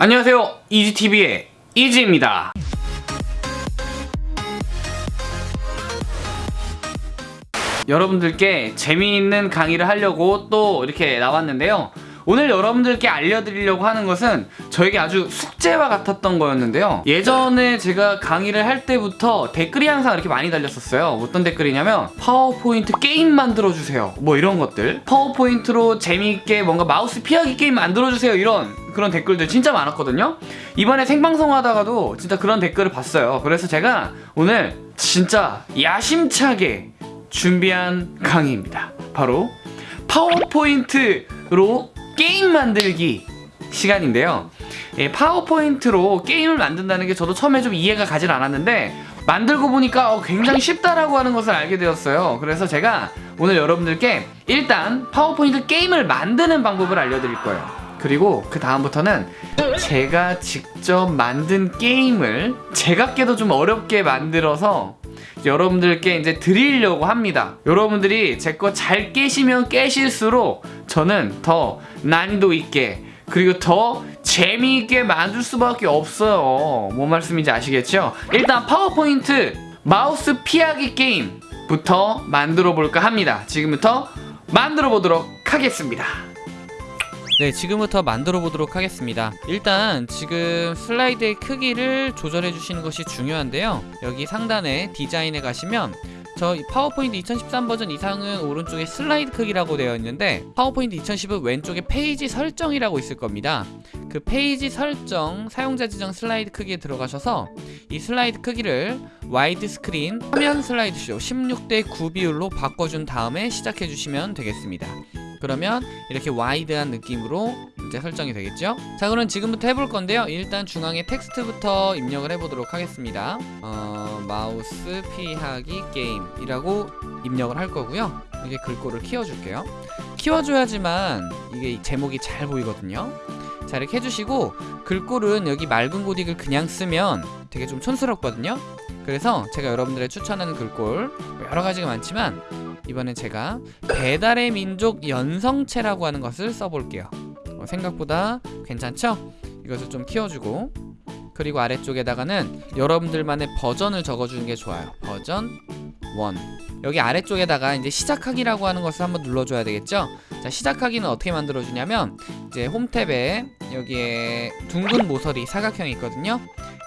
안녕하세요. 이지TV의 이지입니다. 여러분들께 재미있는 강의를 하려고 또 이렇게 나왔는데요 오늘 여러분들께 알려드리려고 하는 것은 저에게 아주 숙제와 같았던 거였는데요. 예전에 제가 강의를 할 때부터 댓글이 항상 이렇게 많이 달렸었어요. 어떤 댓글이냐면 파워포인트 게임 만들어주세요. 뭐 이런 것들. 파워포인트로 재미있게 뭔가 마우스 피하기 게임 만들어주세요. 이런 그런 댓글들 진짜 많았거든요. 이번에 생방송 하다가도 진짜 그런 댓글을 봤어요. 그래서 제가 오늘 진짜 야심차게 준비한 강의입니다. 바로 파워포인트로 게임 만들기 시간인데요. 예, 파워포인트로 게임을 만든다는 게 저도 처음에 좀 이해가 가진 않았는데 만들고 보니까 어, 굉장히 쉽다라고 하는 것을 알게 되었어요. 그래서 제가 오늘 여러분들께 일단 파워포인트 게임을 만드는 방법을 알려드릴 거예요. 그리고 그 다음부터는 제가 직접 만든 게임을 제각게도 좀 어렵게 만들어서 여러분들께 이제 드리려고 합니다. 여러분들이 제 거 잘 깨시면 깨실수록 저는 더 난이도 있게 그리고 더 재미있게 만들 수밖에 없어요. 뭔 말씀인지 아시겠죠? 일단 파워포인트 마우스 피하기 게임부터 만들어 볼까 합니다. 지금부터 만들어 보도록 하겠습니다. 네 지금부터 만들어 보도록 하겠습니다. 일단 지금 슬라이드의 크기를 조절해 주시는 것이 중요한데요. 여기 상단에 디자인에 가시면 저 파워포인트 2013 버전 이상은 오른쪽에 슬라이드 크기라고 되어 있는데 파워포인트 2010은 왼쪽에 페이지 설정이라고 있을 겁니다. 그 페이지 설정 사용자 지정 슬라이드 크기에 들어가셔서 이 슬라이드 크기를 와이드 스크린 화면 슬라이드 쇼 16대 9 비율로 바꿔준 다음에 시작해 주시면 되겠습니다. 그러면 이렇게 와이드한 느낌으로 이제 설정이 되겠죠? 자 그럼 지금부터 해볼 건데요. 일단 중앙에 텍스트부터 입력을 해보도록 하겠습니다. 어, 마우스 피하기 게임이라고 입력을 할 거고요. 이게 글꼴을 키워줄게요. 키워줘야지만 이게 제목이 잘 보이거든요. 자 이렇게 해주시고 글꼴은 여기 맑은 고딕을 그냥 쓰면 되게 좀 촌스럽거든요. 그래서 제가 여러분들의 추천하는 글꼴 뭐 여러 가지가 많지만 이번엔 제가 배달의 민족 연성체라고 하는 것을 써볼게요. 어, 생각보다 괜찮죠? 이것을 좀 키워주고 그리고 아래쪽에다가는 여러분들만의 버전을 적어주는 게 좋아요. 버전 1 여기 아래쪽에다가 이제 시작하기라고 하는 것을 한번 눌러줘야 되겠죠? 자 시작하기는 어떻게 만들어주냐면 이제 홈탭에 여기에 둥근 모서리 사각형이 있거든요?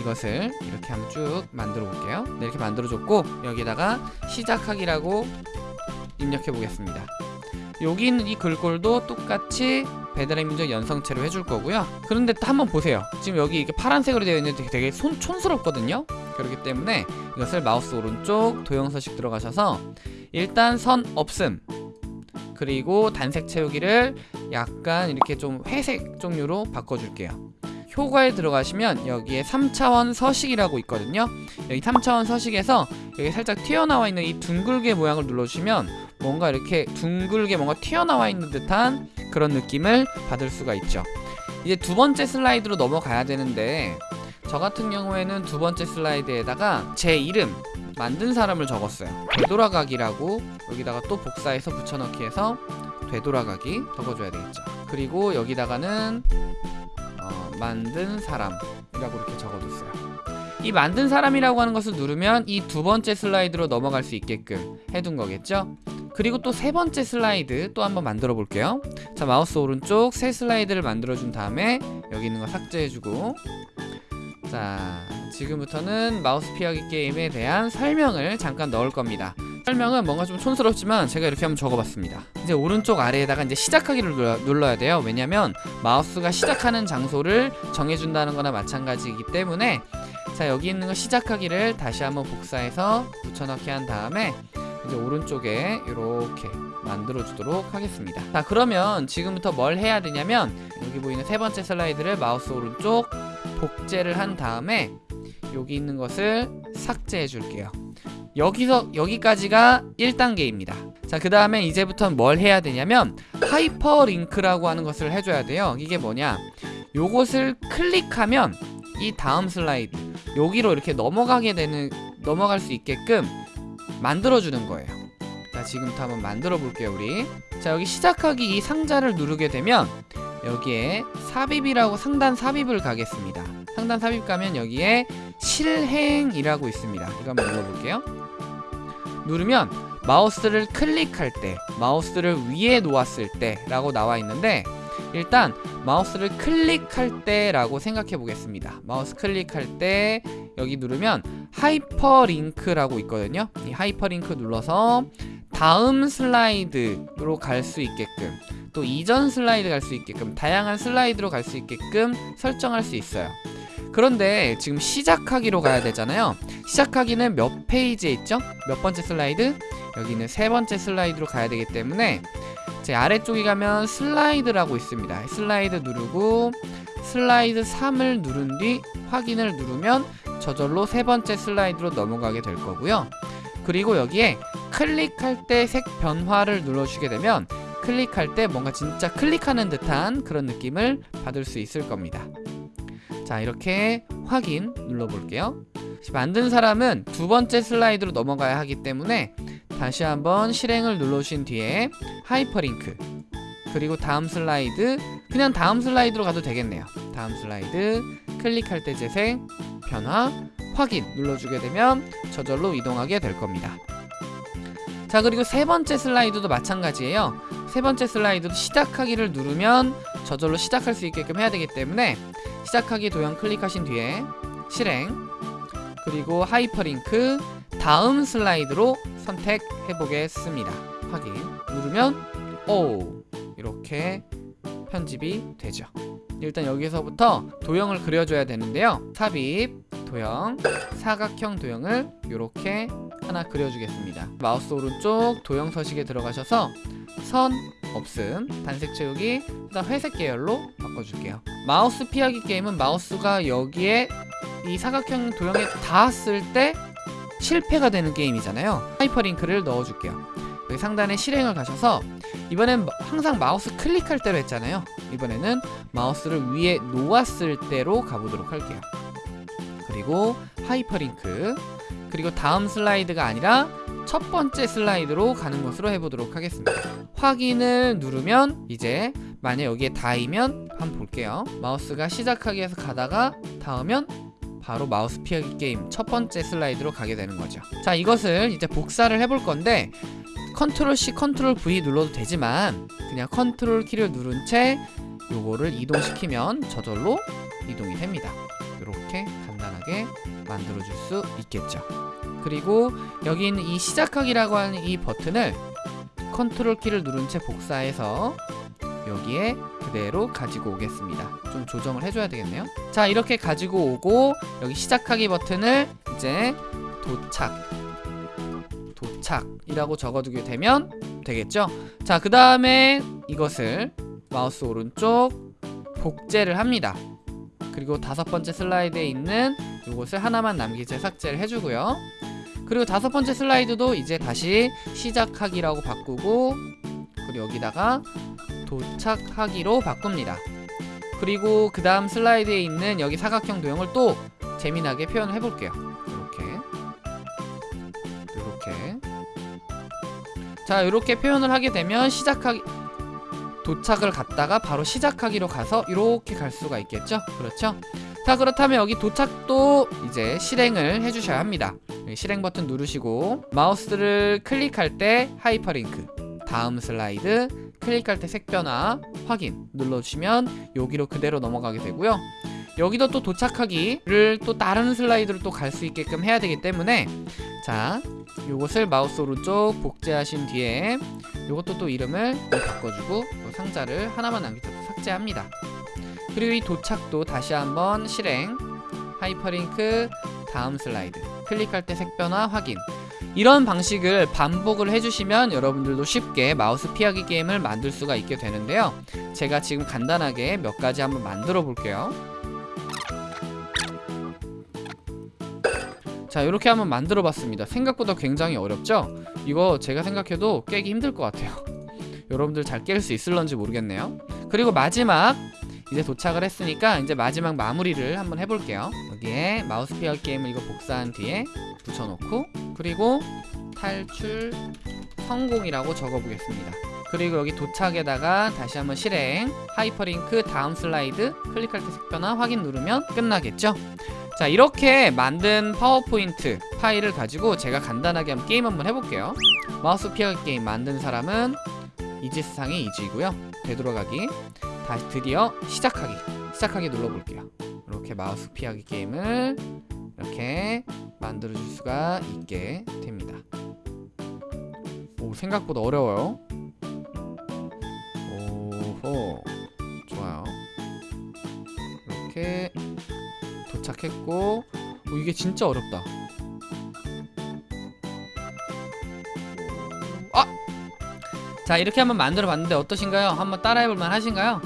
이것을 이렇게 한번 쭉 만들어 볼게요. 네, 이렇게 만들어 줬고 여기다가 시작하기라고 입력해 보겠습니다. 여기 있는 이 글꼴도 똑같이 배달의 민족 연성체로 해줄 거고요. 그런데 또 한번 보세요. 지금 여기 이렇게 파란색으로 되어 있는데 되게 손, 촌스럽거든요? 그렇기 때문에 이것을 마우스 오른쪽 도형서식 들어가셔서 일단 선 없음. 그리고 단색 채우기를 약간 이렇게 좀 회색 종류로 바꿔줄게요. 효과에 들어가시면 여기에 3차원 서식이라고 있거든요. 여기 3차원 서식에서 여기 살짝 튀어나와 있는 이 둥글게 모양을 눌러주시면 뭔가 이렇게 둥글게 뭔가 튀어나와 있는 듯한 그런 느낌을 받을 수가 있죠. 이제 두 번째 슬라이드로 넘어가야 되는데 저 같은 경우에는 두 번째 슬라이드에다가 제 이름 만든 사람을 적었어요. 되돌아가기라고 여기다가 또 복사해서 붙여넣기 해서 되돌아가기 적어줘야 되겠죠. 그리고 여기다가는 어, 만든 사람이라고 이렇게 적어뒀어요. 이 만든 사람이라고 하는 것을 누르면 이 두 번째 슬라이드로 넘어갈 수 있게끔 해둔 거겠죠 그리고 또 세 번째 슬라이드 또 한번 만들어 볼게요. 자 마우스 오른쪽 새 슬라이드를 만들어 준 다음에 여기 있는 거 삭제해 주고. 자 지금부터는 마우스 피하기 게임에 대한 설명을 잠깐 넣을 겁니다. 설명은 뭔가 좀 촌스럽지만 제가 이렇게 한번 적어봤습니다. 이제 오른쪽 아래에다가 이제 시작하기를 눌러야 돼요. 왜냐면 마우스가 시작하는 장소를 정해준다는 거나 마찬가지이기 때문에 자 여기 있는 거 시작하기를 다시 한번 복사해서 붙여넣기 한 다음에 이제 오른쪽에 이렇게 만들어 주도록 하겠습니다. 자 그러면 지금부터 뭘 해야 되냐면 여기 보이는 세 번째 슬라이드를 마우스 오른쪽 복제를 한 다음에 여기 있는 것을 삭제해 줄게요. 여기서 여기까지가 1단계입니다. 자 그 다음에 이제부터는 뭘 해야 되냐면 하이퍼링크라고 하는 것을 해줘야 돼요. 이게 뭐냐? 요것을 클릭하면 이 다음 슬라이드 여기로 이렇게 넘어가게 되는 넘어갈 수 있게끔 만들어주는 거예요. 자 지금부터 한번 만들어 볼게요 우리. 자 여기 시작하기 이 상자를 누르게 되면 여기에 삽입이라고 상단 삽입을 가겠습니다. 상단 삽입 가면 여기에 실행이라고 있습니다. 이거 한번 눌러볼게요. 누르면 마우스를 클릭할 때 마우스를 위에 놓았을 때 라고 나와 있는데 일단 마우스를 클릭할 때 라고 생각해 보겠습니다. 마우스 클릭할 때 여기 누르면 하이퍼링크라고 있거든요 이 하이퍼링크 눌러서 다음 슬라이드로 갈 수 있게끔 또 이전 슬라이드 갈 수 있게끔 다양한 슬라이드로 갈 수 있게끔 설정할 수 있어요 그런데 지금 시작하기로 가야 되잖아요 시작하기는 몇 페이지에 있죠? 몇 번째 슬라이드? 여기는 세 번째 슬라이드로 가야 되기 때문에 제 아래쪽에 가면 슬라이드라고 있습니다 슬라이드 누르고 슬라이드 3을 누른 뒤 확인을 누르면 저절로 세 번째 슬라이드로 넘어가게 될 거고요. 그리고 여기에 클릭할 때 색 변화를 눌러주게 되면 클릭할 때 뭔가 진짜 클릭하는 듯한 그런 느낌을 받을 수 있을 겁니다. 자 이렇게 확인 눌러볼게요. 만든 사람은 두 번째 슬라이드로 넘어가야 하기 때문에 다시 한번 실행을 눌러주신 뒤에 하이퍼링크 그리고 다음 슬라이드 그냥 다음 슬라이드로 가도 되겠네요. 다음 슬라이드 클릭할 때 색변화 확인 눌러주게 되면 저절로 이동하게 될 겁니다. 자 그리고 세 번째 슬라이드도 마찬가지예요. 세 번째 슬라이드도 시작하기를 누르면 저절로 시작할 수 있게끔 해야 되기 때문에 시작하기 도형 클릭하신 뒤에 실행 그리고 하이퍼링크 다음 슬라이드로 선택해 보겠습니다. 확인 누르면 오! 이렇게 편집이 되죠 일단 여기서부터 도형을 그려줘야 되는데요. 삽입 도형 사각형 도형을 이렇게 하나 그려주겠습니다. 마우스 오른쪽 도형 서식에 들어가셔서 선 없음 단색 채우기 그다음 회색 계열로 바꿔줄게요. 마우스 피하기 게임은 마우스가 여기에 이 사각형 도형에 닿았을 때 실패가 되는 게임이잖아요. 하이퍼링크를 넣어줄게요. 여기 상단에 실행을 가셔서 이번엔 항상 마우스 클릭할 때로 했잖아요 이번에는 마우스를 위에 놓았을 때로 가보도록 할게요. 그리고 하이퍼링크 그리고 다음 슬라이드가 아니라 첫 번째 슬라이드로 가는 것으로 해보도록 하겠습니다. 확인을 누르면 이제 만약 여기에 닿으면 한번 볼게요. 마우스가 시작하기에서 가다가 닿으면 바로 마우스 피하기 게임 첫 번째 슬라이드로 가게 되는 거죠. 자 이것을 이제 복사를 해볼 건데 컨트롤 C 컨트롤 V 눌러도 되지만 그냥 컨트롤 키를 누른 채 요거를 이동시키면 저절로 이동이 됩니다. 이렇게 간단하게 만들어줄 수 있겠죠. 그리고 여기 있는 이 시작하기라고 하는 이 버튼을 컨트롤 키를 누른 채 복사해서 여기에 그대로 가지고 오겠습니다. 좀 조정을 해줘야 되겠네요. 자 이렇게 가지고 오고 여기 시작하기 버튼을 이제 도착 도착이라고 적어두게 되면 되겠죠? 자 그 다음에 이것을 마우스 오른쪽 복제를 합니다. 그리고 다섯 번째 슬라이드에 있는 이것을 하나만 남긴 채 삭제를 해주고요. 그리고 다섯 번째 슬라이드도 이제 다시 시작하기라고 바꾸고 그리고 여기다가 도착하기로 바꿉니다. 그리고 그 다음 슬라이드에 있는 여기 사각형 도형을 또 재미나게 표현을 해볼게요. 이렇게. 이렇게. 자 이렇게 표현을 하게 되면 시작하기 도착을 갔다가 바로 시작하기로 가서 이렇게 갈 수가 있겠죠? 그렇죠? 자 그렇다면 여기 도착도 이제 실행을 해주셔야 합니다. 실행 버튼 누르시고 마우스를 클릭할 때 하이퍼링크 다음 슬라이드 클릭할 때 색변화 확인 눌러주시면 여기로 그대로 넘어가게 되고요 여기도 또 도착하기를 또 다른 슬라이드로 또 갈 수 있게끔 해야 되기 때문에 자 요것을 마우스 오른쪽 복제하신 뒤에 요것도 또 이름을 바꿔주고 상자를 하나만 남기고 삭제합니다. 그리고 이 도착도 다시 한번 실행 하이퍼링크 다음 슬라이드 클릭할 때 색변화 확인. 이런 방식을 반복을 해주시면 여러분들도 쉽게 마우스 피하기 게임을 만들 수가 있게 되는데요. 제가 지금 간단하게 몇 가지 한번 만들어 볼게요 자 이렇게 한번 만들어 봤습니다. 생각보다 굉장히 어렵죠? 이거 제가 생각해도 깨기 힘들 것 같아요. 여러분들 잘 깰 수 있을런지 모르겠네요. 그리고 마지막 이제 도착을 했으니까 이제 마지막 마무리를 한번 해볼게요. 여기에 마우스 피하기 게임을 이거 복사한 뒤에 붙여놓고 그리고 탈출 성공이라고 적어보겠습니다 그리고 여기 도착에다가 다시 한번 실행 하이퍼링크 다음 슬라이드 클릭할 때 색변화 확인 누르면 끝나겠죠? 자 이렇게 만든 파워포인트 파일을 가지고 제가 간단하게 한번 게임 한번 해볼게요. 마우스 피하기 게임 만든 사람은 이지스상의 이지이고요. 되돌아가기 다시 드디어 시작하기 시작하기 눌러볼게요. 이렇게 마우스 피하기 게임을 이렇게 만들어 줄 수가 있게 됩니다. 오 생각보다 어려워요 도착했고 오, 이게 진짜 어렵다 아! 자 이렇게 한번 만들어 봤는데 어떠신가요? 한번 따라해볼 만 하신가요?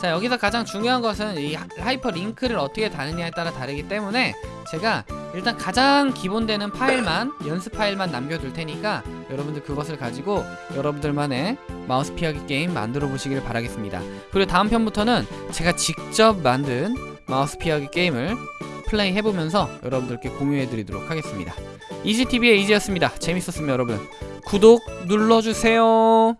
자 여기서 가장 중요한 것은 이 하- 하이퍼 링크를 어떻게 다느냐에 따라 다르기 때문에 제가 일단 가장 기본되는 파일만 연습 파일만 남겨둘 테니까 여러분들 그것을 가지고 여러분들만의 마우스 피하기 게임 만들어 보시길 바라겠습니다 그리고 다음 편부터는 제가 직접 만든 마우스 피하기 게임을 플레이 해보면서 여러분들께 공유해 드리도록 하겠습니다. 이지TV의 이지였습니다. 재밌었으면 여러분 구독 눌러주세요